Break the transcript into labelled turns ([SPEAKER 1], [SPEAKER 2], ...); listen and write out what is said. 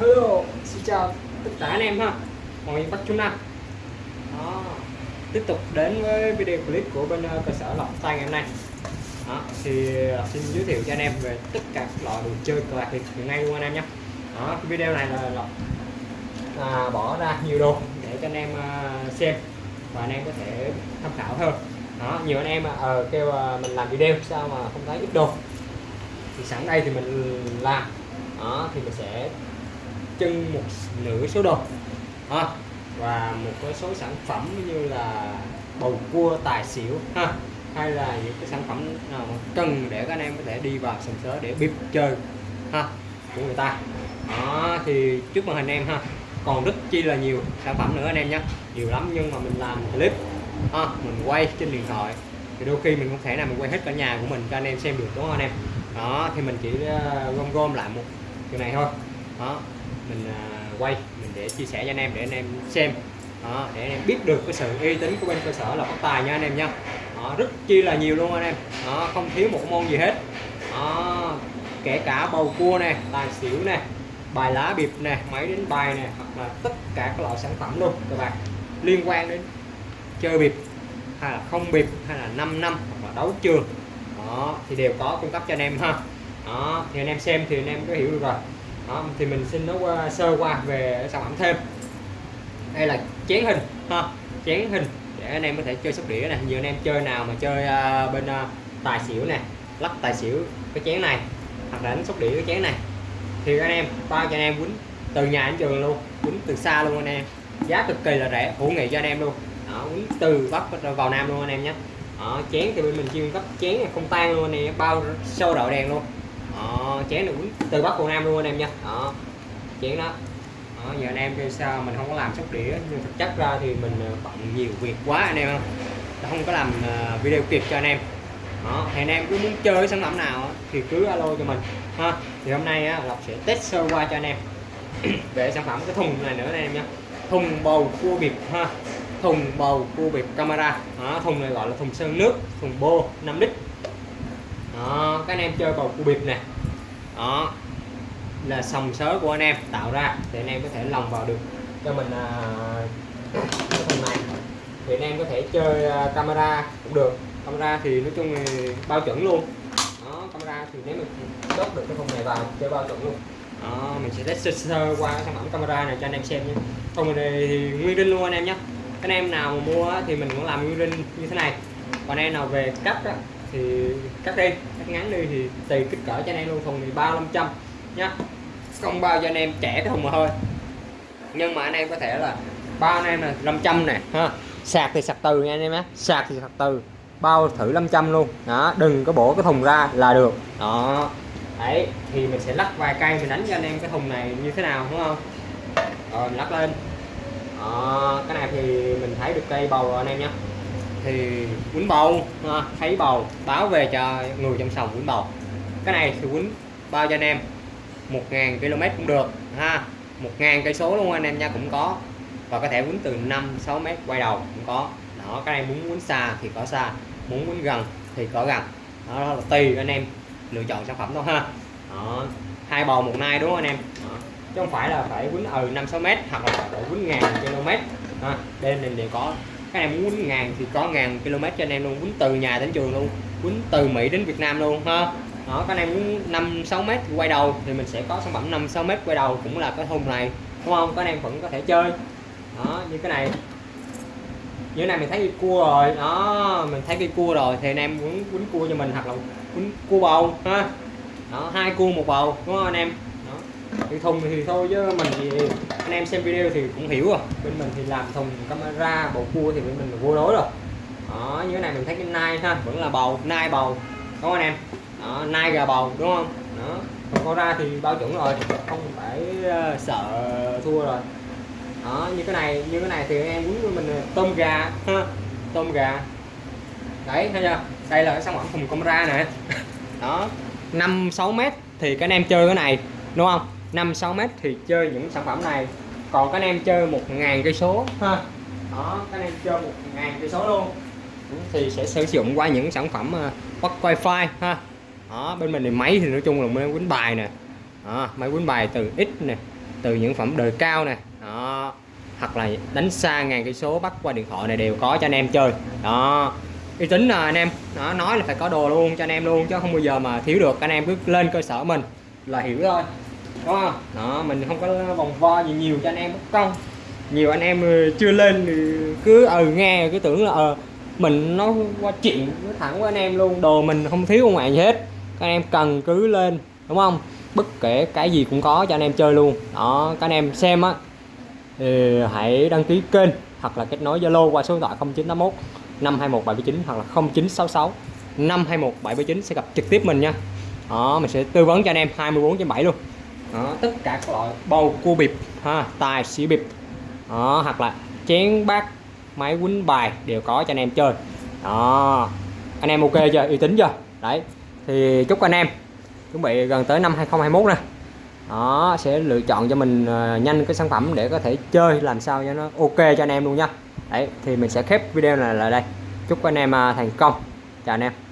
[SPEAKER 1] Hello, xin chào tất cả anh em ha. Mọi miền Bắc Trung Nam Đó. Tiếp tục đến với video clip của bên ờ, cơ sở lọc Tay ngày hôm nay. Đó. Thì ờ, xin giới thiệu cho anh em về tất cả các loại đồ chơi cờ bạc hiện nay luôn anh em nhé. Đó, cái video này là lọc à, bỏ ra nhiều đồ để cho anh em ờ, xem và anh em có thể tham khảo hơn. Đó nhiều anh em ờ kêu mình làm video sao mà không thấy ít đồ. Thì sẵn đây thì mình làm. Đó thì mình sẽ trưng một nửa số đồ. Ha, và một cái số sản phẩm như là bầu cua, tài xỉu, ha, hay là những cái sản phẩm nào mà cần để các anh em có thể đi vào sòng sớ để bịp chơi, ha, của người ta. Đó, thì trước màn hình em ha. Còn rất chi là nhiều sản phẩm nữa anh em nhé. Nhiều lắm nhưng mà mình làm clip, ha, mình quay trên điện thoại. Thì đôi khi mình không thể nào mình quay hết cả nhà của mình cho anh em xem được, đúng không anh em? Đó, thì mình chỉ à, gom gom lại một cái này thôi. Đó mình à, quay mình để chia sẻ cho anh em để anh em xem. Đó, để anh em biết được cái sự uy tín của bên cơ sở là phát tài nha anh em nha. Đó, rất chi là nhiều luôn anh em. Đó, không thiếu một môn gì hết. Đó, kể cả bầu cua nè tài xỉu nè bài lá biệp nè máy đánh bài nè hoặc là tất cả các loại sản phẩm luôn các bạn. Liên quan đến chơi biệp hay là không biệp hay là 5 năm hoặc là đấu trường. Đó thì đều có cung cấp cho anh em ha. Đó thì anh em xem thì anh em có hiểu được rồi đó thì mình xin nó qua sơ qua về sản phẩm thêm. Đây là chén hình. Ha chén hình. Để anh em có thể chơi sóc đĩa này nhiều anh em chơi nào mà chơi uh, bên uh, tài xỉu nè lắc tài xỉu cái chén này hoặc là đánh sóc đĩa cái chén này. Thì anh em bao cho anh em quýnh từ nhà đến trường luôn quýnh từ xa luôn anh em. Giá cực kỳ là rẻ hữu nghị cho anh em luôn. Đó, quýnh từ bắc vào nam luôn anh em nhé. Đó, chén thì bên mình chuyên cấp chén này không tan luôn anh em bao sâu đậu đèn luôn đó, chén này quýnh từ bắc vào nam luôn anh em nha. Đó chén đó. Đó, giờ anh em kêu sao mình không có làm sóc đĩa nhưng thực chất ra thì mình ờ, bận nhiều việc quá anh em không không có làm ờ, video kịp cho anh em. Đó thì anh em cứ muốn chơi sản phẩm nào thì cứ alo cho mình ha. Thì hôm nay á, Lộc sẽ test sơ qua cho anh em. Về sản phẩm cái thùng này nữa anh em nhé thùng bầu cua bịp ha. Thùng bầu cua bịp camera. Đó, thùng này gọi là thùng sơn nước thùng bô 5 lít. Đó các anh em chơi bầu cua bịp nè đó. Là sòng sớ của anh em tạo ra để anh em có thể lòng vào được cho mình à, cái phần này. Thì anh em có thể chơi à, camera cũng được. Camera thì nói chung thì bao chuẩn luôn. Đó camera thì nếu mình đốt được cái phần này vào chơi bao chuẩn luôn. Đó, mình sẽ test sơ, sơ qua cái sản phẩm camera này cho anh em xem nhé. Thùng này thì nguyên đinh luôn anh em nhé. Anh em nào mà mua thì mình cũng làm nguyên đinh như thế này. Còn anh em nào về cắt á, thì cắt đi cắt ngắn đi thì tùy kích cỡ cho anh em luôn thùng thì bao 500 nhá. Không bao cho anh em trẻ cái thùng mà thôi. Nhưng mà anh em có thể là bao anh em là 500 nè ha. Sạc thì sạc từ nha anh em á sạc thì sạc từ bao thử 500 luôn. Đó đừng có bổ cái thùng ra là được. Đó. Đấy thì mình sẽ lắc vài cây mình đánh cho anh em cái thùng này như thế nào đúng không? Rồi mình lắc lên. Đó, cái này thì mình thấy được cây bầu rồi anh em nhé thì quýnh bầu ha, thấy bầu báo về cho người trong sòng quýnh bầu. Cái này thì quýnh bao cho anh em 1.000 km cũng được ha. 1.000 cây số luôn anh em nha cũng có. Và có thể quýnh từ 5 6 mét quay đầu cũng có. Đó cái này muốn quýnh xa thì có xa muốn quýnh gần thì có gần. Đó là tùy anh em lựa chọn sản phẩm thôi ha. Đó. hai bầu một nai đúng không anh em? Đó. chứ không phải là phải quýnh ừ 5 6 mét hoặc là phải quýnh ngàn km ha. đây nên đều có cái này muốn quýnh ngàn thì có ngàn km cho anh em luôn quýnh từ nhà đến trường luôn quýnh từ Mỹ đến Việt Nam luôn, ha. Đó, cái này muốn 5 6 mét quay đầu thì mình sẽ có sản phẩm 5 6 mét quay đầu cũng là cái thùng này, đúng không? Các anh em vẫn có thể chơi. Đó, như cái này. Như này mình thấy cái cua rồi. Đó, mình thấy cái cua rồi thì anh em muốn quýnh cua cho mình hoặc là quýnh cua bầu, ha. Đó, hai cua một bầu, đúng không anh em? Cái thùng thì thôi chứ mình thì anh em xem video thì cũng hiểu rồi. Bên mình thì làm thùng camera bầu cua thì bên mình là vô đối rồi. Đó như cái này mình thấy cái nai ha vẫn là bầu nai bầu đúng không anh em? Đó, nai gà bầu đúng không? Đó còn con ra thì bao chuẩn rồi không phải ờ, sợ thua rồi. Đó như cái này như cái này thì em muốn với mình tôm gà ha tôm gà. Đấy thấy chưa? Đây là cái sản phẩm thùng camera nè. Đó 5 6 mét thì các anh em chơi cái này đúng không? 5 6 mét thì chơi những sản phẩm này. Còn các anh em chơi một ngàn cây số. Ha. Đó các anh em chơi một ngàn cây số luôn. Thì sẽ sử dụng qua những sản phẩm uh, bắt wifi ha. Đó bên mình thì máy thì nói chung là máy quýnh bài nè. Đó, máy quýnh bài từ X nè từ những phẩm đời cao nè. Đó hoặc là đánh xa ngàn cây số bắt qua điện thoại này đều có cho anh em chơi. Đó uy tín là anh em. Nó nói là phải có đồ luôn cho anh em luôn chứ không bao giờ mà thiếu được. Anh em cứ lên cơ sở mình là hiểu thôi đúng không đó mình không có vòng vo gì nhiều cho anh em mất công. Nhiều anh em ờ, chưa lên thì cứ ờ ừ, nghe cứ tưởng là ờ mình nó qua chuyện nói thẳng với anh em luôn. Đồ mình không thiếu ông ngoại gì hết. Các anh em cần cứ lên đúng không? Bất kể cái gì cũng có cho anh em chơi luôn. Đó các anh em xem á thì hãy đăng ký kênh hoặc là kết nối Zalo qua số điện thoại 0981 521 779 hoặc là 0966 521 779 sẽ gặp trực tiếp mình nha. Đó mình sẽ tư vấn cho anh em 24 trên 7 luôn đó, tất cả các loại bầu cua bịp ha tài xỉu bịp. Đó, hoặc là chén bát máy quýnh bài đều có cho anh em chơi. Đó. Anh em ok chưa? Uy tín chưa? Đấy. Thì chúc anh em chuẩn bị gần tới năm 2021 nè. Đó sẽ lựa chọn cho mình ờ, nhanh cái sản phẩm để có thể chơi làm sao cho nó ok cho anh em luôn nha. Đấy thì mình sẽ khép video này lại đây. Chúc anh em à, thành công. Chào anh em.